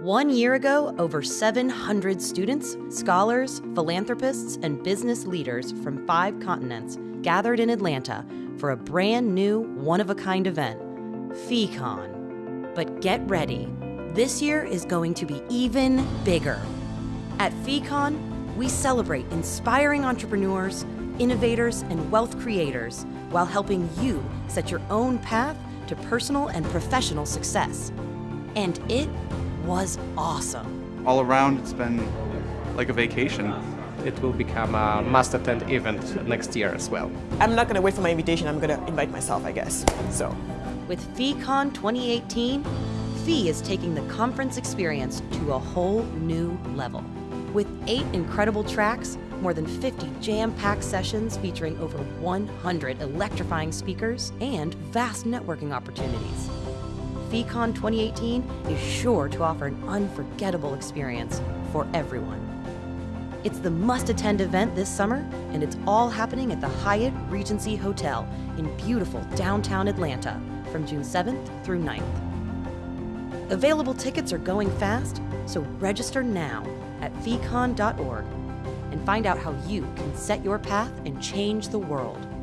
One year ago, over 700 students, scholars, philanthropists, and business leaders from five continents gathered in Atlanta for a brand new, one of a kind event, FEEcon. But get ready, this year is going to be even bigger. At FEEcon, we celebrate inspiring entrepreneurs, innovators, and wealth creators while helping you set your own path to personal and professional success. And it was awesome. All around, it's been like a vacation. It will become a must-attend event next year as well. I'm not going to wait for my invitation. I'm going to invite myself, I guess. So, With FEEcon 2018, FEE is taking the conference experience to a whole new level. With eight incredible tracks, more than 50 jam-packed sessions featuring over 100 electrifying speakers, and vast networking opportunities. FEEcon 2018 is sure to offer an unforgettable experience for everyone. It's the must-attend event this summer, and it's all happening at the Hyatt Regency Hotel in beautiful downtown Atlanta from June 7th through 9th. Available tickets are going fast, so register now at feecon.org and find out how you can set your path and change the world.